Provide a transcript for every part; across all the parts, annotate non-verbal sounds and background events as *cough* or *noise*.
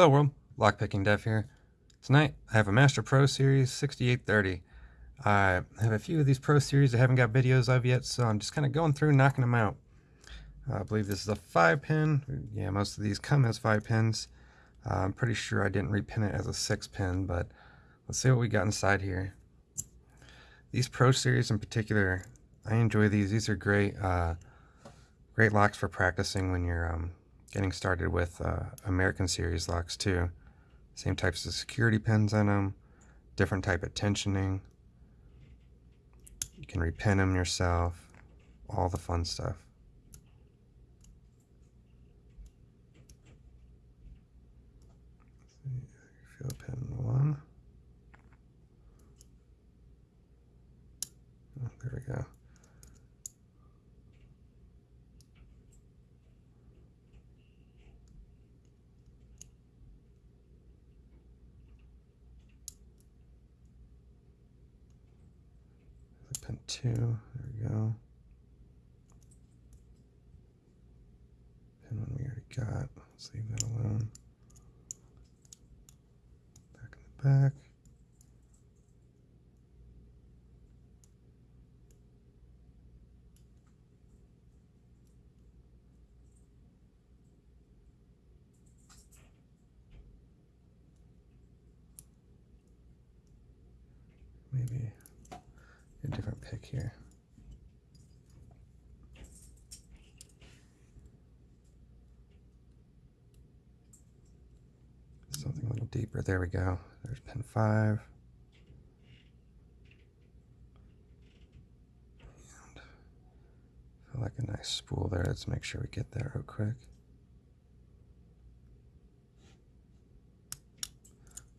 Hello world, Lockpicking Dev here. Tonight I have a Master Pro Series 6830. I have a few of these Pro Series I haven't got videos of yet, so I'm just kind of going through knocking them out. I believe this is a 5 pin. Yeah, most of these come as 5 pins. Uh, I'm pretty sure I didn't repin it as a 6 pin, but let's see what we got inside here. These Pro Series in particular, I enjoy these. These are great, uh, great locks for practicing when you're um, getting started with uh, American Series locks too. Same types of security pins in them, different type of tensioning. You can repin them yourself, all the fun stuff. Pin one. Oh, there we go. Pin two. There we go. Pin one we already got. Let's leave that alone. Back in the back. Pick here. Something a little deeper. There we go. There's pin five. And feel like a nice spool there. Let's make sure we get there real quick.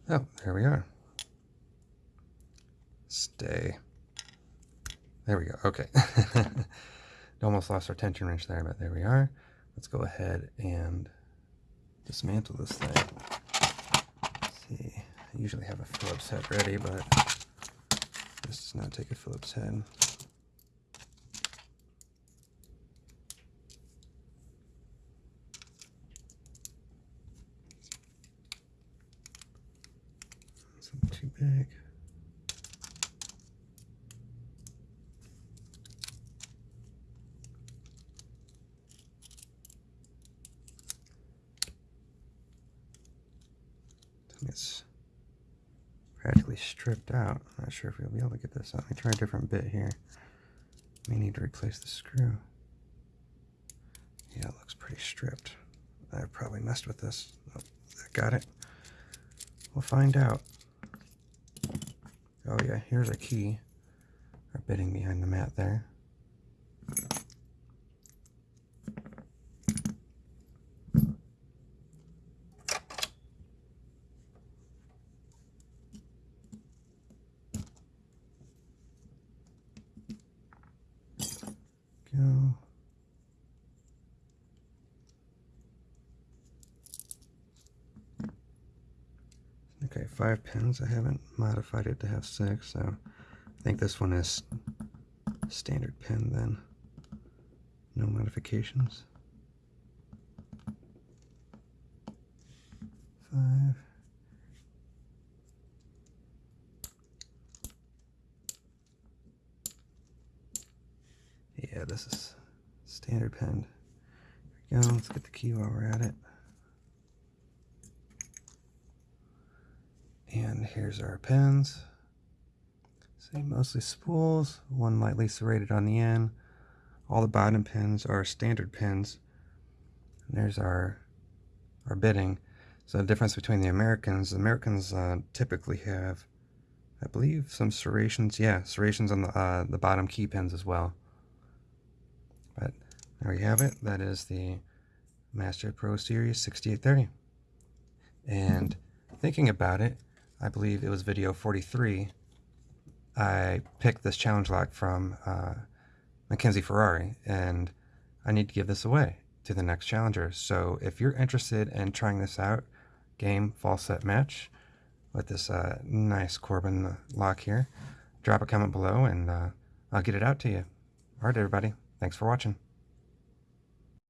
Oh, there we are. Stay. There we go. Okay. *laughs* Almost lost our tension wrench there, but there we are. Let's go ahead and dismantle this thing. Let's see. I usually have a Phillips head ready, but this does not take a Phillips head. too big. It's practically stripped out. I'm not sure if we'll be able to get this out. Let me try a different bit here. May need to replace the screw. Yeah, it looks pretty stripped. I probably messed with this. Oh, I got it. We'll find out. Oh yeah, here's a key. Our bitting behind the mat there. go. Okay, five pins. I haven't modified it to have six, so I think this one is standard pin then. No modifications. Five. Yeah, this is standard pin. Here we go. Let's get the key while we're at it. And here's our pins. See, mostly spools, one lightly serrated on the end. All the bottom pins are standard pins. And there's our our bitting. So the difference between the Americans, the Americans uh, typically have, I believe, some serrations. Yeah, serrations on the uh, the bottom key pins as well. But there we have it. That is the Master Pro Series 6830. And thinking about it, I believe it was video 43, I picked this challenge lock from uh, Mackenzie Ferrari, and I need to give this away to the next challenger. So if you're interested in trying this out, game, fall set match, with this uh, nice Corbin lock here, drop a comment below and uh, I'll get it out to you. All right, everybody. Thanks for watching.